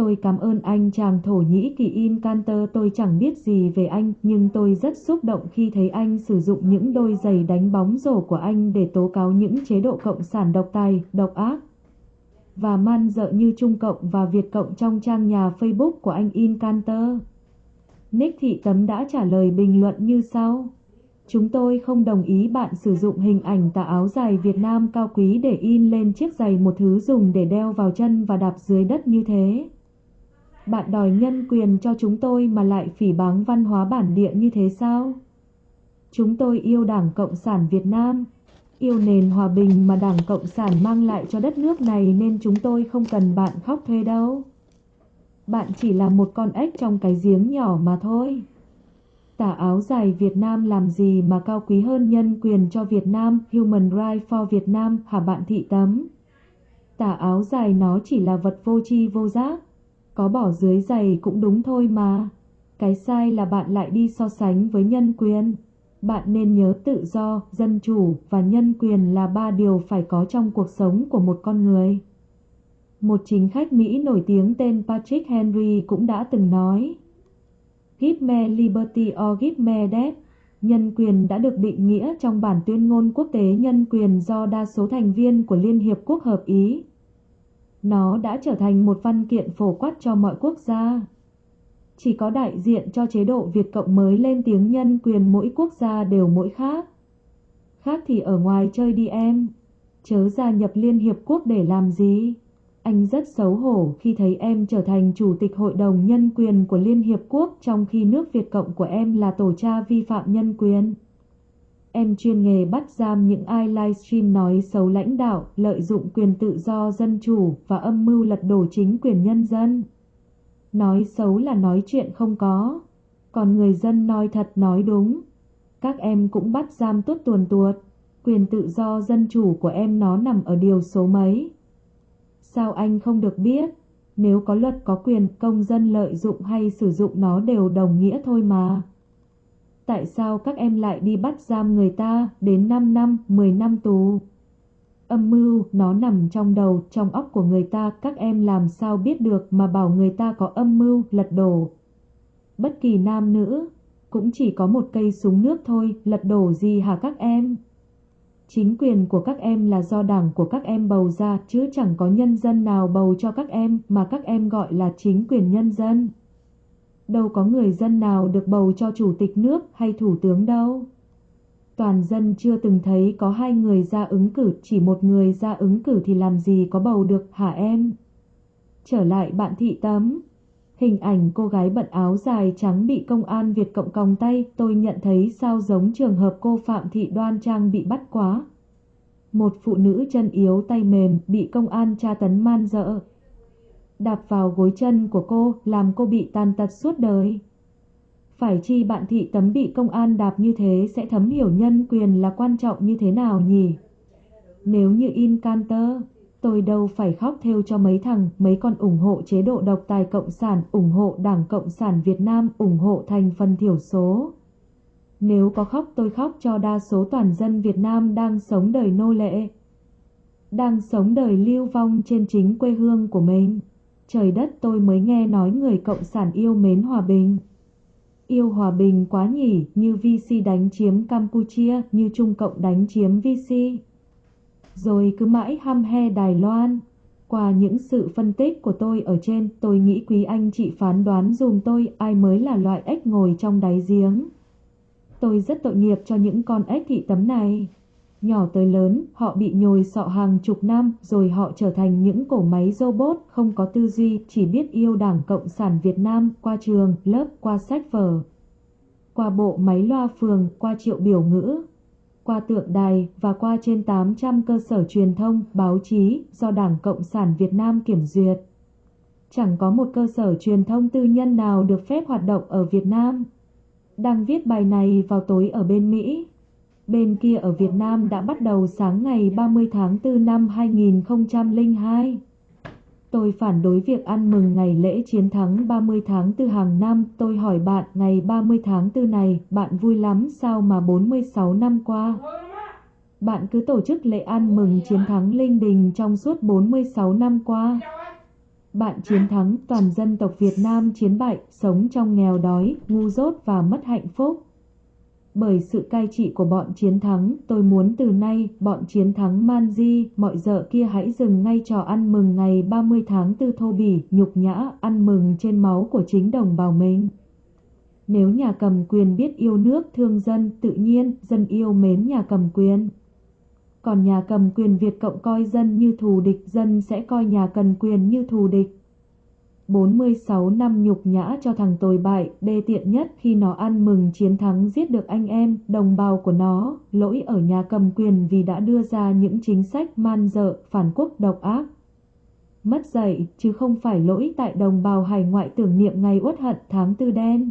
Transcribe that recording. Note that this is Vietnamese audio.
Tôi cảm ơn anh chàng Thổ Nhĩ Kỳ In Canter tôi chẳng biết gì về anh nhưng tôi rất xúc động khi thấy anh sử dụng những đôi giày đánh bóng rổ của anh để tố cáo những chế độ cộng sản độc tài, độc ác và man dợ như Trung Cộng và Việt Cộng trong trang nhà Facebook của anh In Canter. Nick Thị Tấm đã trả lời bình luận như sau. Chúng tôi không đồng ý bạn sử dụng hình ảnh tà áo dài Việt Nam cao quý để in lên chiếc giày một thứ dùng để đeo vào chân và đạp dưới đất như thế. Bạn đòi nhân quyền cho chúng tôi mà lại phỉ báng văn hóa bản địa như thế sao? Chúng tôi yêu Đảng Cộng sản Việt Nam, yêu nền hòa bình mà Đảng Cộng sản mang lại cho đất nước này nên chúng tôi không cần bạn khóc thuê đâu. Bạn chỉ là một con ếch trong cái giếng nhỏ mà thôi. Tả áo dài Việt Nam làm gì mà cao quý hơn nhân quyền cho Việt Nam, Human Rights for Việt Nam hả bạn thị tấm? Tả áo dài nó chỉ là vật vô tri vô giác. Có bỏ dưới giày cũng đúng thôi mà. Cái sai là bạn lại đi so sánh với nhân quyền. Bạn nên nhớ tự do, dân chủ và nhân quyền là ba điều phải có trong cuộc sống của một con người. Một chính khách Mỹ nổi tiếng tên Patrick Henry cũng đã từng nói Give me liberty or give me death. Nhân quyền đã được định nghĩa trong bản tuyên ngôn quốc tế nhân quyền do đa số thành viên của Liên Hiệp Quốc hợp ý. Nó đã trở thành một văn kiện phổ quát cho mọi quốc gia. Chỉ có đại diện cho chế độ Việt Cộng mới lên tiếng nhân quyền mỗi quốc gia đều mỗi khác. Khác thì ở ngoài chơi đi em, chớ gia nhập Liên Hiệp Quốc để làm gì? Anh rất xấu hổ khi thấy em trở thành Chủ tịch Hội đồng Nhân quyền của Liên Hiệp Quốc trong khi nước Việt Cộng của em là tổ cha vi phạm nhân quyền. Em chuyên nghề bắt giam những ai livestream nói xấu lãnh đạo, lợi dụng quyền tự do dân chủ và âm mưu lật đổ chính quyền nhân dân. Nói xấu là nói chuyện không có, còn người dân nói thật nói đúng. Các em cũng bắt giam tuốt tuồn tuột, quyền tự do dân chủ của em nó nằm ở điều số mấy. Sao anh không được biết? Nếu có luật có quyền công dân lợi dụng hay sử dụng nó đều đồng nghĩa thôi mà. Tại sao các em lại đi bắt giam người ta đến 5 năm, 10 năm tù? Âm mưu nó nằm trong đầu, trong óc của người ta, các em làm sao biết được mà bảo người ta có âm mưu lật đổ. Bất kỳ nam nữ, cũng chỉ có một cây súng nước thôi, lật đổ gì hả các em? Chính quyền của các em là do đảng của các em bầu ra chứ chẳng có nhân dân nào bầu cho các em mà các em gọi là chính quyền nhân dân. Đâu có người dân nào được bầu cho chủ tịch nước hay thủ tướng đâu. Toàn dân chưa từng thấy có hai người ra ứng cử, chỉ một người ra ứng cử thì làm gì có bầu được hả em? Trở lại bạn thị tấm. Hình ảnh cô gái bận áo dài trắng bị công an Việt Cộng còng tay, tôi nhận thấy sao giống trường hợp cô Phạm Thị Đoan Trang bị bắt quá. Một phụ nữ chân yếu tay mềm bị công an tra tấn man dợ. Đạp vào gối chân của cô làm cô bị tàn tật suốt đời. Phải chi bạn thị tấm bị công an đạp như thế sẽ thấm hiểu nhân quyền là quan trọng như thế nào nhỉ? Nếu như in Canter, Tôi đâu phải khóc theo cho mấy thằng, mấy con ủng hộ chế độ độc tài Cộng sản, ủng hộ Đảng Cộng sản Việt Nam, ủng hộ thành phần thiểu số. Nếu có khóc tôi khóc cho đa số toàn dân Việt Nam đang sống đời nô lệ. Đang sống đời lưu vong trên chính quê hương của mình. Trời đất tôi mới nghe nói người Cộng sản yêu mến hòa bình. Yêu hòa bình quá nhỉ, như VC đánh chiếm Campuchia, như Trung Cộng đánh chiếm VC rồi cứ mãi hăm he Đài Loan. Qua những sự phân tích của tôi ở trên, tôi nghĩ quý anh chị phán đoán dùm tôi ai mới là loại ếch ngồi trong đáy giếng. Tôi rất tội nghiệp cho những con ếch thị tấm này. Nhỏ tới lớn, họ bị nhồi sọ hàng chục năm, rồi họ trở thành những cổ máy robot không có tư duy, chỉ biết yêu Đảng Cộng sản Việt Nam qua trường, lớp, qua sách vở. Qua bộ máy loa phường, qua triệu biểu ngữ, qua tượng đài và qua trên 800 cơ sở truyền thông, báo chí do Đảng Cộng sản Việt Nam kiểm duyệt. Chẳng có một cơ sở truyền thông tư nhân nào được phép hoạt động ở Việt Nam. Đang viết bài này vào tối ở bên Mỹ. Bên kia ở Việt Nam đã bắt đầu sáng ngày 30 tháng 4 năm 2002. Tôi phản đối việc ăn mừng ngày lễ chiến thắng 30 tháng 4 hàng năm. Tôi hỏi bạn ngày 30 tháng 4 này, bạn vui lắm sao mà 46 năm qua? Bạn cứ tổ chức lễ ăn mừng chiến thắng linh đình trong suốt 46 năm qua. Bạn chiến thắng, toàn dân tộc Việt Nam chiến bại, sống trong nghèo đói, ngu dốt và mất hạnh phúc. Bởi sự cai trị của bọn chiến thắng, tôi muốn từ nay, bọn chiến thắng man di, mọi giờ kia hãy dừng ngay trò ăn mừng ngày 30 tháng 4 thô bỉ, nhục nhã, ăn mừng trên máu của chính đồng bào mình. Nếu nhà cầm quyền biết yêu nước thương dân, tự nhiên, dân yêu mến nhà cầm quyền. Còn nhà cầm quyền Việt Cộng coi dân như thù địch, dân sẽ coi nhà cầm quyền như thù địch. 46 năm nhục nhã cho thằng tồi bại, đê tiện nhất khi nó ăn mừng chiến thắng giết được anh em, đồng bào của nó, lỗi ở nhà cầm quyền vì đã đưa ra những chính sách man dợ, phản quốc độc ác. Mất dạy, chứ không phải lỗi tại đồng bào hải ngoại tưởng niệm ngày uất hận tháng tư đen.